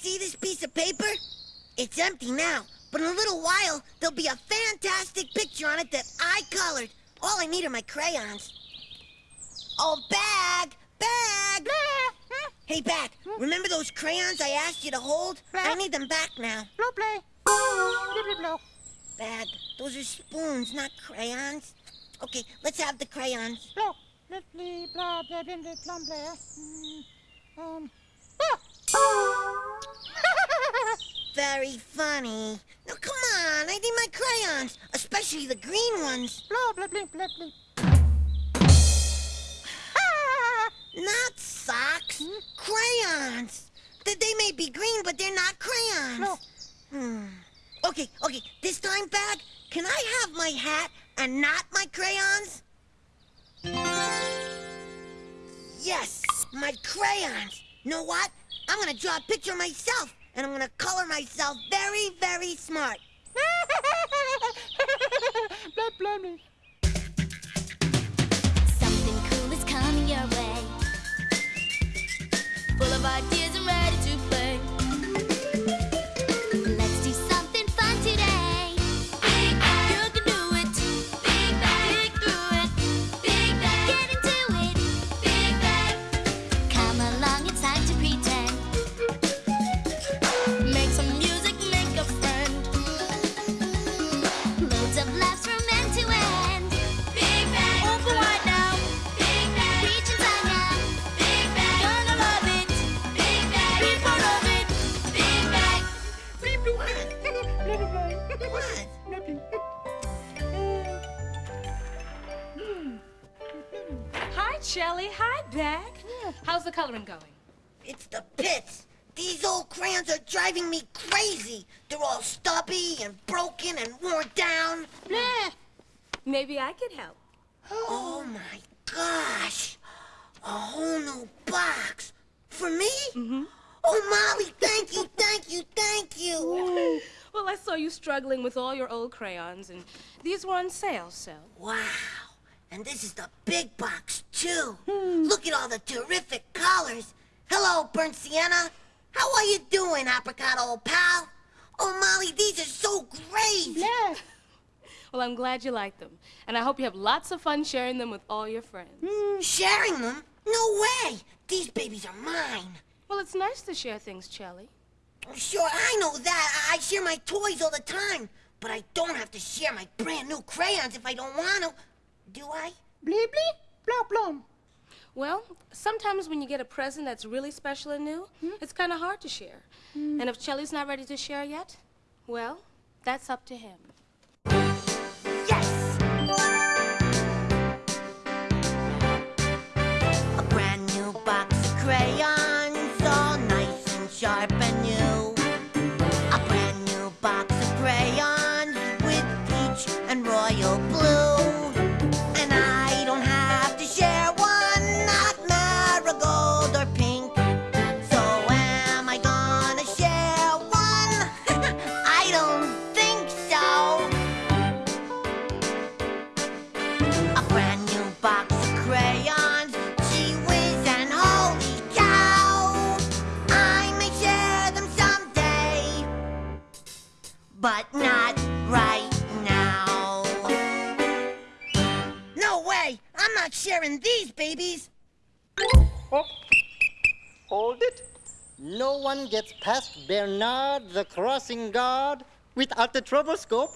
See this piece of paper? It's empty now, but in a little while, there'll be a fantastic picture on it that I colored. All I need are my crayons. Oh, Bag! Bag! Hey, Bag, remember those crayons I asked you to hold? I need them back now. Blow play. Bag, those are spoons, not crayons. Okay, let's have the crayons. Blow. Let play, blah, blah, blah, blah, blah, blah. Mm, um. Ah! Very funny. Now, come on, I need my crayons, especially the green ones. Blah, blah, blah, blah, blah. Not socks, crayons. They, they may be green, but they're not crayons. No. Hmm. Okay, okay, this time, Bag, can I have my hat and not my crayons? Yes, my crayons. Know what? I'm gonna draw a picture myself, and I'm gonna color myself very, very smart. blah, blah, blah. Something cool is coming your way. Full How's the coloring going? It's the pits. These old crayons are driving me crazy. They're all stubby and broken and worn down. Blah. Maybe I could help. Oh my gosh. A whole new box. For me? Mm-hmm. Oh, Molly, thank you, thank you, thank you. Well, I saw you struggling with all your old crayons, and these were on sale, so. Wow. And this is the big box, too. Hmm. Look at all the terrific colors. Hello, burnt sienna. How are you doing, apricot old pal? Oh, Molly, these are so great. Yeah. Well, I'm glad you like them, and I hope you have lots of fun sharing them with all your friends. Hmm, sharing them? No way. These babies are mine. Well, it's nice to share things, Chelly. Sure, I know that. I I share my toys all the time. But I don't have to share my brand new crayons if I don't want to. Do I? Bleep, bleep. Blah, blah. Well, sometimes when you get a present that's really special and new, hmm? it's kind of hard to share. Hmm. And if Chelly's not ready to share yet, well, that's up to him. Yes! A brand new box of crayons, but not right now. No way! I'm not sharing these babies! Oh. Hold it. No one gets past Bernard the crossing guard without the troublescope.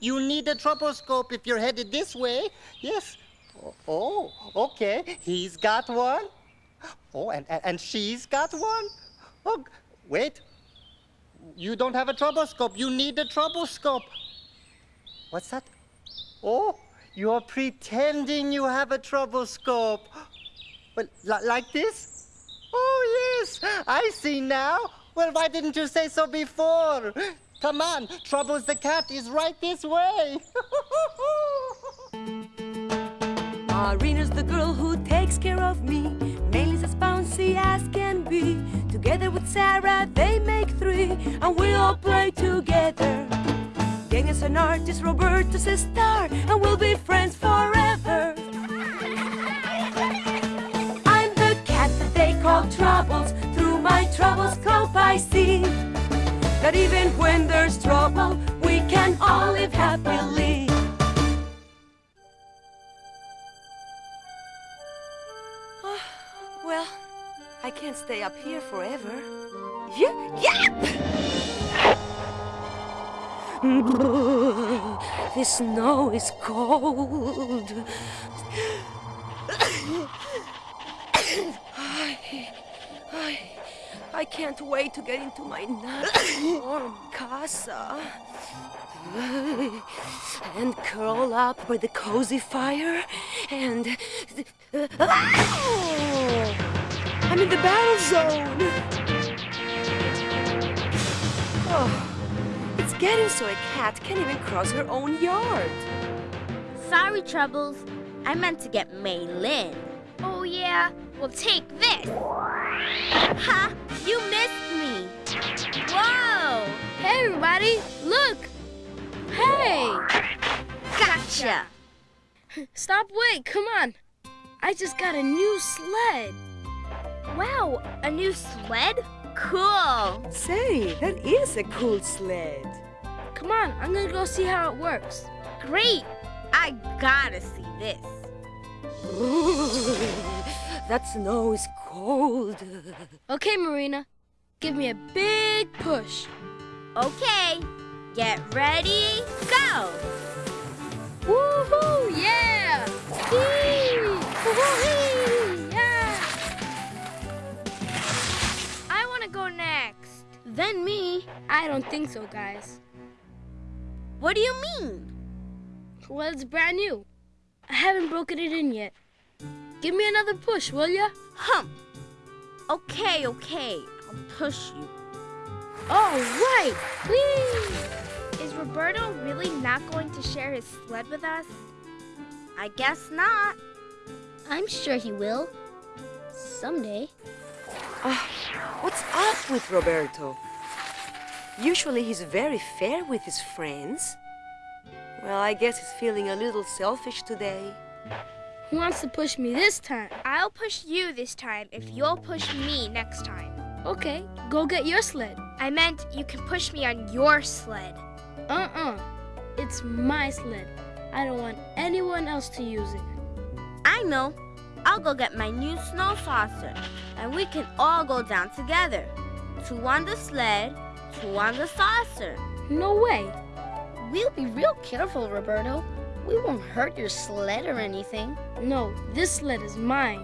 You need a troublescope if you're headed this way. Yes. Oh, oh, okay. He's got one. Oh, and, and, she's got one. Oh, wait. You don't have a troublescope. You need a troublescope. What's that? Oh, you're pretending you have a troublescope. Well, li- like this? Oh, yes, I see now. Well, why didn't you say so before? Come on, Troubles the cat is right this way. Marina's the girl who takes care of me. Maylee's as bouncy as can be. Together with Sarah, they make three, and we all play together. Gang is an artist, Roberto's a star, and we'll be friends forever. I'm the cat that they call Troubles. Through my troublescope I see that even when there's trouble, we can all live happily. Well, I can't stay up here forever. Yeah, yep! The snow is cold. I, I, I can't wait to get into my warm casa and curl up by the cozy fire and. Ah! I'm in the battle zone. Oh, it's getting so a cat can't even cross her own yard. Sorry, Troubles. I meant to get Mei Lin. Oh, yeah? Well, take this. Ha! You missed me. Whoa! Hey, everybody, look! Hey! Gotcha! Stop, wait, come on. I just got a new sled. Wow, a new sled? Cool. Say, that is a cool sled. Come on, I'm gonna go see how it works. Great. I gotta see this. that snow is cold. Okay, Marina, give me a big push. Okay. Get ready, go! Woohoo! Yeah! I don't think so, guys. What do you mean? Well, it's brand new. I haven't broken it in yet. Give me another push, will ya? Hum. Okay, okay. I'll push you. All right! Whee! Is Roberto really not going to share his sled with us? I guess not. I'm sure he will. Someday. Ah, what's up with Roberto? Usually he's very fair with his friends. Well, I guess he's feeling a little selfish today. Who wants to push me this time? I'll push you this time if you'll push me next time. Okay, go get your sled. I meant you can push me on your sled. Uh-uh. It's my sled. I don't want anyone else to use it. I know. I'll go get my new snow saucer, and we can all go down together. Two on the sled, two on the saucer. No way. We'll be real careful, Roberto. We won't hurt your sled or anything. No, this sled is mine.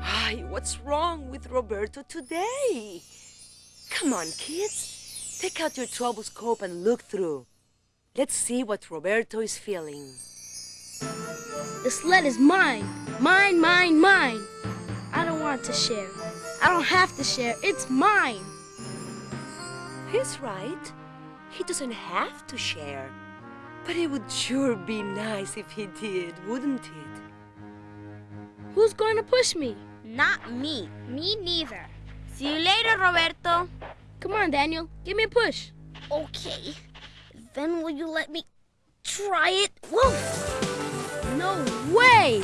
Ay, what's wrong with Roberto today? Come on, kids. Take out your troublescope and look through. Let's see what Roberto is feeling. The sled is mine. Mine, mine, mine. I don't want to share. I don't have to share. It's mine. He's right. He doesn't have to share. But it would sure be nice if he did, wouldn't it? Who's going to push me? Not me. Me neither. See you later, Roberto. Come on, Daniel. Give me a push. Okay. Then will you let me try it? Whoa! No way!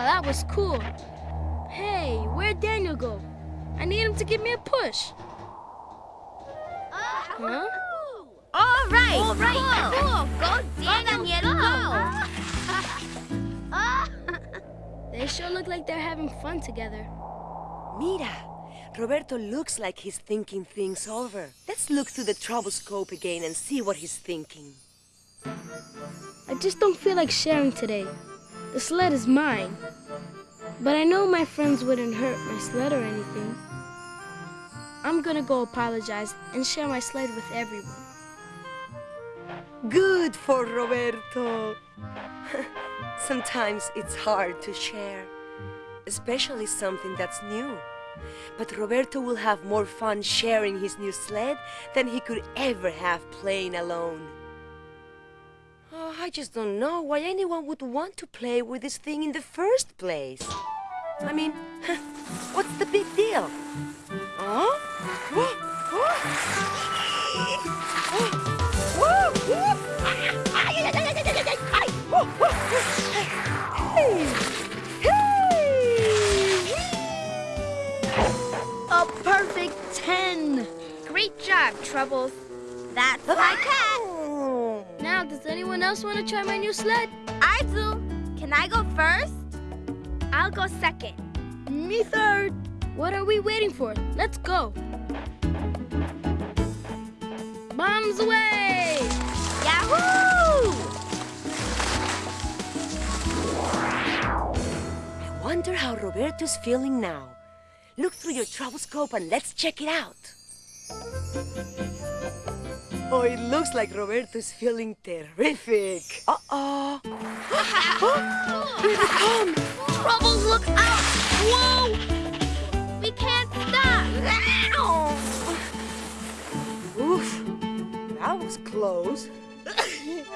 Wow, that was cool. Hey, where'd Daniel go? I need him to give me a push. Uh-huh. Huh? All right. All right. Cool. Go, Daniel. Go. They sure look like they're having fun together. Mira, Roberto looks like he's thinking things over. Let's look through the troublescope again and see what he's thinking. I just don't feel like sharing today. The sled is mine. But I know my friends wouldn't hurt my sled or anything. I'm gonna go apologize and share my sled with everyone. Good for Roberto. Sometimes it's hard to share, especially something that's new. But Roberto will have more fun sharing his new sled than he could ever have playing alone. I just don't know why anyone would want to play with this thing in the first place. I mean, what's the big deal? Else want to try my new sled? I do. Can I go first? I'll go second. Me third. What are we waiting for? Let's go. Bombs away! Yahoo! I wonder how Roberto's feeling now. Look through your troublescope and let's check it out. Oh, it looks like Roberto's feeling terrific. Uh-oh. Here they come. Troubles, look out! Whoa! We can't stop! Oof, that was close.